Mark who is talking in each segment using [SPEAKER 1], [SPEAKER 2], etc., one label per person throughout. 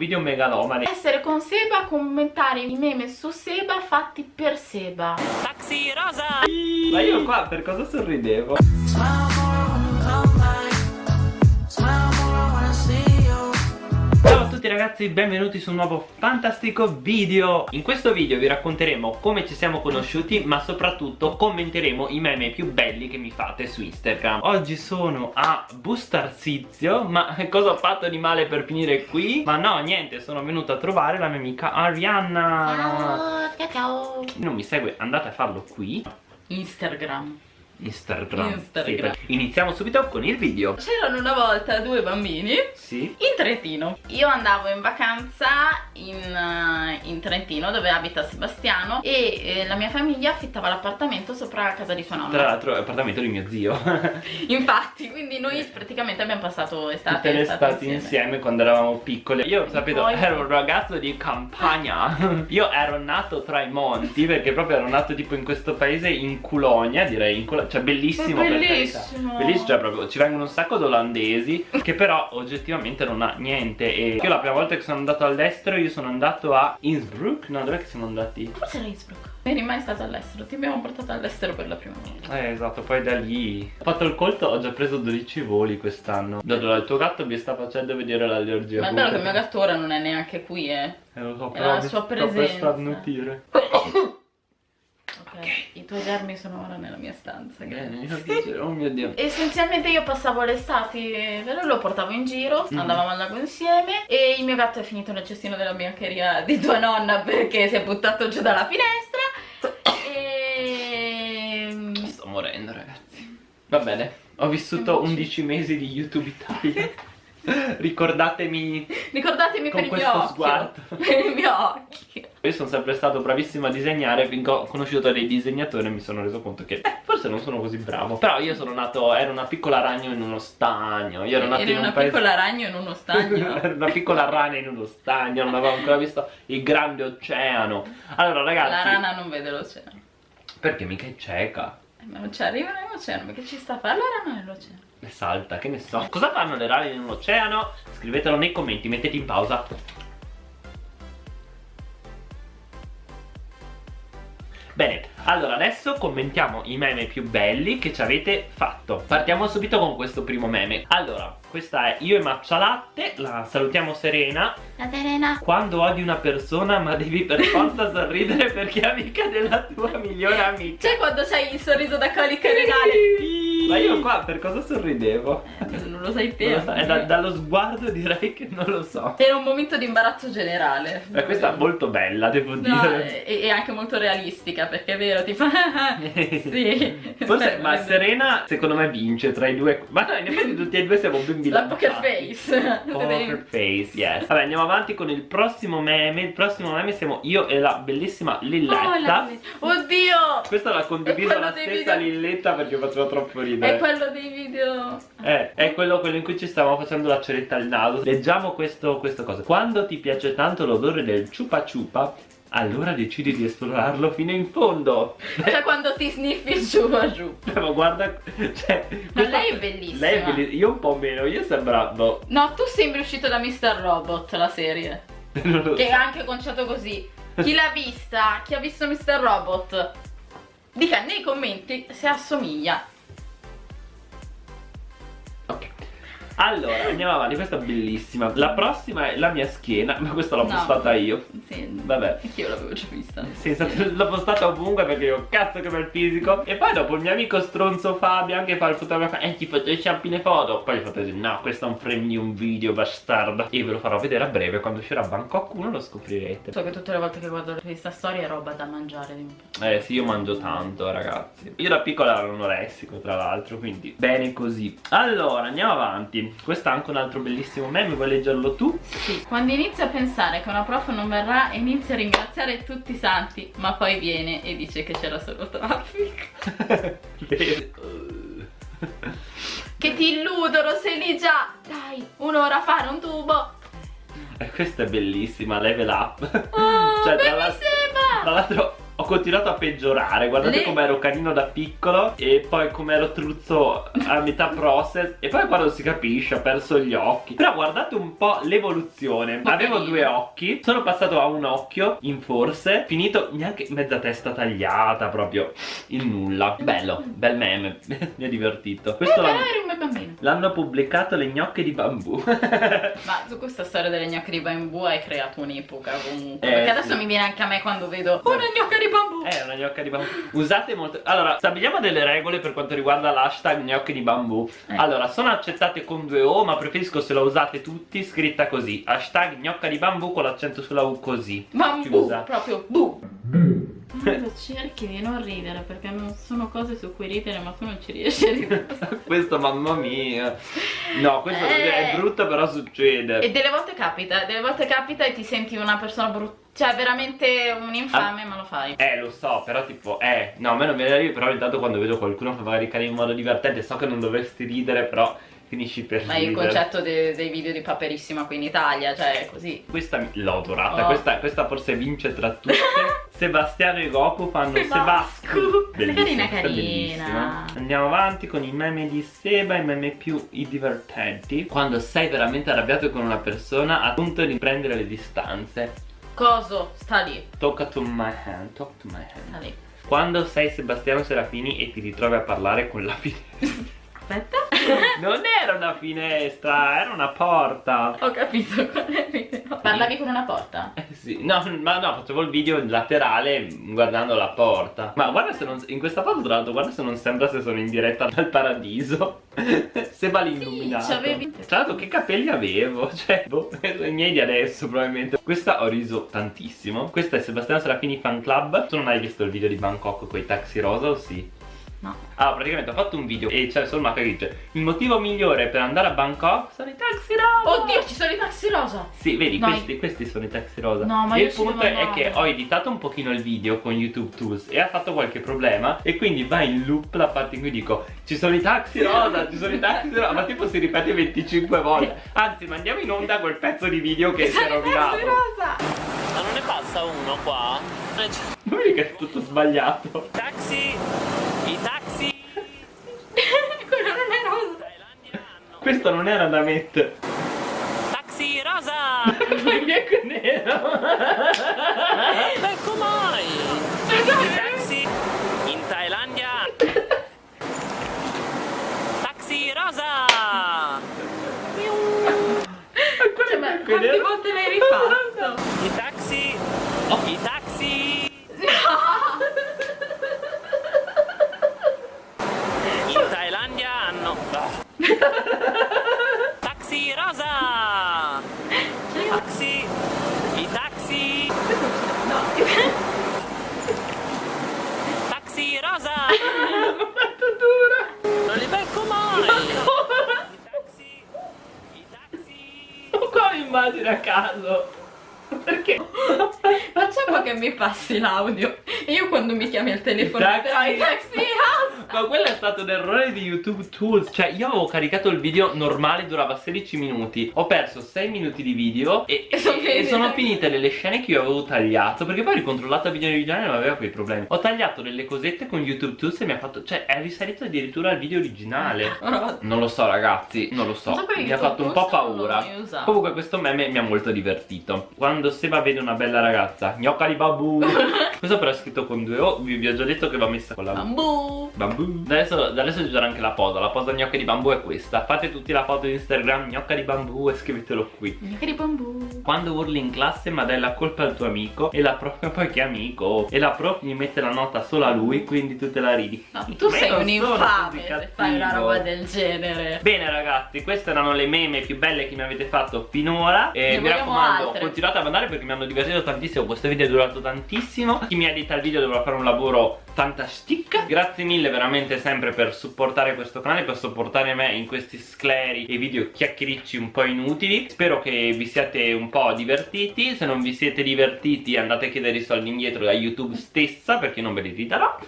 [SPEAKER 1] Video megalomane.
[SPEAKER 2] Essere con Seba, commentare i meme su Seba fatti per Seba.
[SPEAKER 3] Taxi rosa!
[SPEAKER 1] Ma io qua per cosa sorridevo? Ragazzi, benvenuti su un nuovo fantastico video. In questo video vi racconteremo come ci siamo conosciuti Ma soprattutto commenteremo i meme più belli che mi fate su Instagram. Oggi sono a Bustarsizio Ma cosa ho fatto di male per finire qui? Ma no, niente, sono venuto a trovare la mia amica Arianna.
[SPEAKER 2] Ciao, ciao ciao.
[SPEAKER 1] Non mi segue, andate a farlo qui.
[SPEAKER 2] Instagram
[SPEAKER 1] Instagram,
[SPEAKER 2] Instagram.
[SPEAKER 1] Sì, Iniziamo subito con il video.
[SPEAKER 2] C'erano una volta due bambini
[SPEAKER 1] Sì.
[SPEAKER 2] in Trentino. Io andavo in vacanza in, eh, in Trentino dove abita Sebastiano E eh, la mia famiglia affittava l'appartamento sopra la casa di sua
[SPEAKER 1] Tra
[SPEAKER 2] nonna
[SPEAKER 1] l'altro è appartamento di mio zio.
[SPEAKER 2] Infatti, quindi noi praticamente abbiamo passato estate
[SPEAKER 1] Tutte le
[SPEAKER 2] e estate
[SPEAKER 1] estati insieme. quando eravamo piccoli Io sapete
[SPEAKER 2] poi-
[SPEAKER 1] ero un ragazzo di campagna. Io ero nato tra i monti Perché proprio ero nato tipo in questo paese in Culonia Direi in Culo- Cioè bellissimo per
[SPEAKER 2] bellissimo.
[SPEAKER 1] Bellissimo cioè proprio Ci vengono un sacco di olandesi Che però oggettivamente non ha niente E io la prima volta che sono andato all'estero Io sono andato a Innsbruck No dov'è che siamo andati?
[SPEAKER 2] Forse era Innsbruck Eri mai stato all'estero, ti abbiamo portato all'estero per la prima volta
[SPEAKER 1] Eh esatto, poi da lì ho fatto il colto, ho già preso 12 voli quest'anno. Allora il tuo gatto mi sta facendo vedere l'allergia.
[SPEAKER 2] Ma è bello che il mio gatto ora non è neanche qui, eh
[SPEAKER 1] Eh lo so,
[SPEAKER 2] è
[SPEAKER 1] però
[SPEAKER 2] la
[SPEAKER 1] mi
[SPEAKER 2] sua
[SPEAKER 1] sto per
[SPEAKER 2] presenza.
[SPEAKER 1] starnutire.
[SPEAKER 2] Tuoi germi sono ora nella mia stanza
[SPEAKER 1] Eh, mio Dio, oh mio Dio.
[SPEAKER 2] Essenzialmente io passavo le estati, ve lo portavo in giro,
[SPEAKER 1] Mm.
[SPEAKER 2] andavamo al lago insieme e il mio gatto è finito nel cestino della biancheria di tua nonna perché si è buttato giù dalla finestra e...
[SPEAKER 1] Sto morendo ragazzi. Va bene, ho vissuto 11 mesi di YouTube Italia. Ricordatemi
[SPEAKER 2] Ricordatemi
[SPEAKER 1] Con
[SPEAKER 2] per il
[SPEAKER 1] questo
[SPEAKER 2] mio occhio,
[SPEAKER 1] sguardo.
[SPEAKER 2] per il mio occhio.
[SPEAKER 1] Io sono sempre stato bravissimo a disegnare finché ho conosciuto dei disegnatori e mi sono reso conto che eh, forse non sono così bravo. Però io sono nato, ero una piccola ragno in uno stagno. Io ero nato
[SPEAKER 2] Eri
[SPEAKER 1] in un
[SPEAKER 2] una
[SPEAKER 1] paese...
[SPEAKER 2] piccola ragno in uno stagno.
[SPEAKER 1] Ero una piccola rana in uno stagno, non avevo ancora visto il grande oceano. Allora ragazzi,
[SPEAKER 2] La rana non vede l'oceano.
[SPEAKER 1] perché mica è cieca?
[SPEAKER 2] Eh, Ma non ci arriva nell'oceano, perché ci sta a fare la rana nell'oceano?
[SPEAKER 1] E salta, che ne so. Cosa fanno le rane in un oceano? Scrivetelo nei commenti, mettete in pausa. Bene, allora adesso commentiamo i meme più belli che ci avete fatto. Partiamo subito con questo primo meme. Allora, questa è Io e Latte, la salutiamo Serena.
[SPEAKER 2] La Serena.
[SPEAKER 1] Quando odi una persona ma devi per forza sorridere perché è amica della tua migliore amica.
[SPEAKER 2] C'è quando c'hai il sorriso da colica renale?
[SPEAKER 1] Ma io qua per cosa sorridevo?
[SPEAKER 2] Eh, Non lo sai te.
[SPEAKER 1] So, è da- dallo sguardo direi che non lo so
[SPEAKER 2] Era un momento di imbarazzo generale.
[SPEAKER 1] Ma questa è molto bella devo
[SPEAKER 2] No,
[SPEAKER 1] dire
[SPEAKER 2] e, e anche molto realistica perché è vero, tipo sì.
[SPEAKER 1] Forse, ma Serena secondo me vince tra i due Ma no, in effetti tutti e due siamo ben
[SPEAKER 2] La
[SPEAKER 1] bilanciati
[SPEAKER 2] poker face.
[SPEAKER 1] Poker face, yes Vabbè andiamo avanti con il prossimo meme Il prossimo meme siamo io e la bellissima
[SPEAKER 2] Oh,
[SPEAKER 1] Lilletta
[SPEAKER 2] la- Oddio!
[SPEAKER 1] Questa
[SPEAKER 2] È quello
[SPEAKER 1] la stessa
[SPEAKER 2] video-
[SPEAKER 1] Lilletta perché faceva troppo
[SPEAKER 2] È quello dei video.
[SPEAKER 1] Eh, è quello, quello in cui ci stavamo facendo la ceretta al naso Leggiamo questo, questo cosa Quando ti piace tanto l'odore del ciupa ciupa Allora decidi di esplorarlo fino in fondo
[SPEAKER 2] Cioè quando ti sniffi giù a giù.
[SPEAKER 1] Ma guarda cioè,
[SPEAKER 2] Ma lei è bellissima.
[SPEAKER 1] Lei è bellissima Io un po' meno Io sembravo
[SPEAKER 2] No, tu sembri uscito da Mr. Robot, la serie.
[SPEAKER 1] Non lo
[SPEAKER 2] Che è anche conciato così. Chi l'ha vista? Chi ha visto Mr. Robot? Dica nei commenti se assomiglia.
[SPEAKER 1] Allora, andiamo avanti, questa è bellissima. La prossima è la mia schiena Ma questa l'ho
[SPEAKER 2] No.
[SPEAKER 1] postata io.
[SPEAKER 2] Sì,
[SPEAKER 1] Vabbè.
[SPEAKER 2] Anch'io l'avevo già vista.
[SPEAKER 1] Senza l'ho postata ovunque perché io cazzo che bel fisico. E poi dopo il mio amico stronzo Fabio anche fa il fotografo Eh ti photoshoppi le foto. Poi gli ho fatto dire no questo è un frame di un video bastardo. E ve lo farò vedere a breve quando uscirà Bangkok 1 lo scoprirete.
[SPEAKER 2] So che tutte le volte che guardo questa storia è roba da mangiare.
[SPEAKER 1] Eh sì io mangio tanto ragazzi. Io da piccola ero anoressico tra l'altro Quindi bene così. Allora andiamo avanti Questo è anche un altro bellissimo meme Vuoi leggerlo tu?
[SPEAKER 2] Sì, quando inizio a pensare che una prof non verrà inizio a ringraziare tutti i santi, ma poi viene e dice che c'era solo traffico. Che ti illudono, sei lì già! Dai, un'ora a fare un tubo!
[SPEAKER 1] Eh, Questa è bellissima, level up
[SPEAKER 2] Oh,
[SPEAKER 1] Cioè, tra
[SPEAKER 2] mi
[SPEAKER 1] l'altro-
[SPEAKER 2] sembra!
[SPEAKER 1] Tra l'altro continuato a peggiorare. Guardate
[SPEAKER 2] Le...
[SPEAKER 1] come ero carino da piccolo E poi come ero truzzo a metà process. E poi quando si capisce ho perso gli occhi. Però guardate un po' l'evoluzione. Avevo due occhi Sono passato a un occhio in forse Finito neanche mezza testa tagliata Proprio il nulla. Bello, bel meme Mi ha divertito.
[SPEAKER 2] Questo eh,
[SPEAKER 1] l'hanno pubblicato le gnocche di bambù.
[SPEAKER 2] Ma su questa storia delle gnocche di bambù hai creato un'epoca comunque eh, Perché adesso sì. mi viene anche a me quando vedo Una gnocca di bambù
[SPEAKER 1] Eh, una gnocca di bambù. Usate molto Allora, stabiliamo delle regole per quanto riguarda l'hashtag gnocche di bambù. Eh. Allora, sono accettate con due O Ma preferisco se la usate tutti scritta così. Hashtag gnocca di bambù con l'accento sulla U così.
[SPEAKER 2] Bambù, Chiusa. proprio bu. Cerchi di non ridere perché non sono cose su cui ridere ma tu non ci riesci a ridere.
[SPEAKER 1] Questo mamma mia. No questo eh. è brutto però succede.
[SPEAKER 2] E delle volte capita delle volte capita e ti senti una persona brutta cioè veramente un infame ah, ma lo fai
[SPEAKER 1] Eh lo so però tipo eh no a me non viene da ridere però intanto quando vedo qualcuno che magari cade in modo divertente so che non dovresti ridere però finisci per
[SPEAKER 2] Ma il concetto de dei video di Paperissima qui in Italia, cioè così.
[SPEAKER 1] Questa l'ho adorata, oh. questa, questa, forse vince tra tutte. Sebastiano e Goku fanno Sebasco.
[SPEAKER 2] Bellissima, carina, carina.
[SPEAKER 1] Andiamo avanti con i meme di Seba, i meme più i divertenti. Quando sei veramente arrabbiato con una persona a punto di prendere le distanze.
[SPEAKER 2] Coso? Sta lì.
[SPEAKER 1] Tocca to my hand, talk to my hand.
[SPEAKER 2] Sta lì.
[SPEAKER 1] Quando sei Sebastiano Serafini e ti ritrovi a parlare con la finestra.
[SPEAKER 2] Aspetta.
[SPEAKER 1] Non era una finestra, era una porta.
[SPEAKER 2] Ho capito qual è. Parlavi con una porta?
[SPEAKER 1] Eh sì, no, ma no, facevo il video laterale guardando la porta. Ma guarda se non. In questa foto, tra l'altro, guarda se non sembra se sono in diretta dal paradiso. se va l'illuminato. Sì,
[SPEAKER 2] c'avevi.
[SPEAKER 1] Tra l'altro, che capelli avevo? Cioè, boh, i miei di adesso, probabilmente. Questa ho riso tantissimo. Questa è Sebastiano Serafini Fan Club. Tu non hai visto il video di Bangkok con i taxi rosa o sì?
[SPEAKER 2] No.
[SPEAKER 1] Ah, praticamente ho fatto un video e c'è solo una che dice Il motivo migliore per andare a Bangkok sono i taxi rosa.
[SPEAKER 2] Oddio, ci sono i taxi rosa.
[SPEAKER 1] Sì, vedi, questi, questi, sono i taxi rosa.
[SPEAKER 2] No, ma
[SPEAKER 1] e
[SPEAKER 2] il
[SPEAKER 1] punto è che ho editato un pochino il video con YouTube Tools E ha fatto qualche problema E quindi va in loop la parte in cui dico Ci sono i taxi rosa, ci sono i taxi rosa. Ma tipo si ripete 25 volte. Anzi, mandiamo in onda quel pezzo di video che si è rovinato.
[SPEAKER 2] rosa.
[SPEAKER 1] Ma non ne passa uno qua? Non vedi che è tutto sbagliato. Taxi Questo non era da mettere. Taxi rosa! Perché è nero? Ecco mai! I taxi in Thailandia! Taxi rosa!
[SPEAKER 2] Cioè, ma quante volte l'hai rifatto?
[SPEAKER 1] I taxi! Oh. I taxi!
[SPEAKER 2] No!
[SPEAKER 1] In Thailandia hanno... Taxi rosa! Taxi! I taxi!
[SPEAKER 2] No!
[SPEAKER 1] Taxi rosa! Quanto dura! Non li becco mai! I taxi! I taxi! Quale immagine a caso? Perché?
[SPEAKER 2] Facciamo che mi passi l'audio. Io quando mi chiami al telefono, taxi, taxi
[SPEAKER 1] ma quello è stato un errore di YouTube Tools. Cioè io avevo caricato il video normale durava 16 minuti. Ho perso 6 minuti di video E, e, sono, e sono finite. le scene che io avevo tagliato Perché poi ho ricontrollato il video originale e non aveva quei problemi. Ho tagliato delle cosette con YouTube Tools e mi ha fatto Cioè è risalito addirittura al video originale. Non lo so ragazzi, non lo so, Mi ha fatto un po' paura. Comunque questo meme mi ha molto divertito. Quando Seba vede una bella ragazza Gnocca di babù. Questo però è scritto con due O Vi ho già detto che va messa con la
[SPEAKER 2] Bambù.
[SPEAKER 1] Bambù Adesso, adesso ci sarà anche la posa. La posa gnocca di bambù è questa. Fate tutti la foto di Instagram gnocca di bambù e scrivetelo qui.
[SPEAKER 2] Gnocca di bambù.
[SPEAKER 1] Quando urli in classe ma dai la colpa al tuo amico E la prof poi che amico? E la prof gli mette la nota solo a lui Quindi tu te la ridi.
[SPEAKER 2] No tu sei un infame se fai una roba del genere.
[SPEAKER 1] Bene ragazzi queste erano le meme più belle che mi avete fatto finora. E ne mi raccomando altre. continuate a mandare perché mi hanno divertito tantissimo Questo video è durato tantissimo. Chi mi edita il video dovrà fare un lavoro fantastica Grazie mille veramente sempre per supportare questo canale Per supportare me in questi scleri e video chiacchiericci un po' inutili. Spero che vi siate un po' divertiti. Se non vi siete divertiti andate a chiedere i soldi indietro da YouTube stessa Perché non ve li ridarò.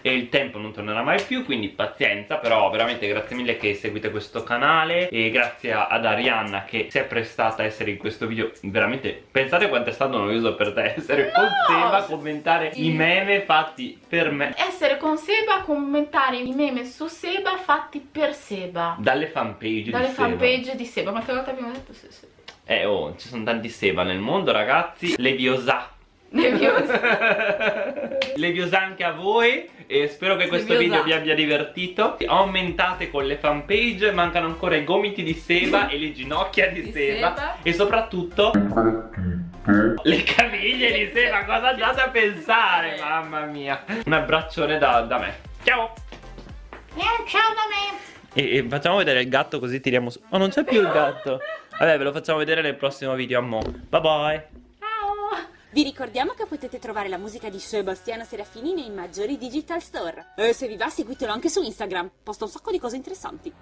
[SPEAKER 1] E il tempo non tornerà mai più Quindi pazienza. Però veramente grazie mille che seguite questo canale. E grazie ad Arianna che si è prestata a essere in questo video. Veramente pensate quanto è stato noioso per te Essere
[SPEAKER 2] no,
[SPEAKER 1] con Seba commentare sì. i meme fatti per me.
[SPEAKER 2] Essere con Seba commentare i meme su Seba fatti per Seba.
[SPEAKER 1] Dalle fanpage
[SPEAKER 2] Dalle
[SPEAKER 1] di
[SPEAKER 2] fanpage
[SPEAKER 1] Seba
[SPEAKER 2] di Seba. Quante volte abbiamo detto sì, sì.
[SPEAKER 1] Eh oh, ci sono tanti Seba nel mondo ragazzi. Leviosa.
[SPEAKER 2] Leviosa.
[SPEAKER 1] Leviosa anche a voi e spero che questo Leviosa. video vi abbia divertito. Aumentate con le fanpage Mancano ancora i gomiti di Seba e le ginocchia di, di Seba, Seba. E soprattutto le caviglie di sé, ma cosa andate a pensare? Mamma mia. Un abbraccione da, da me. Ciao.
[SPEAKER 2] Yeah, ciao da me.
[SPEAKER 1] E, e, facciamo vedere il gatto così tiriamo su. Oh, non c'è più il gatto. Vabbè, ve lo facciamo vedere nel prossimo video. A mo. Bye bye. Ciao.
[SPEAKER 3] Vi ricordiamo che potete trovare la musica di Sebastiano Serafini nei maggiori digital store. E se vi va, seguitelo anche su Instagram. Posta un sacco di cose interessanti.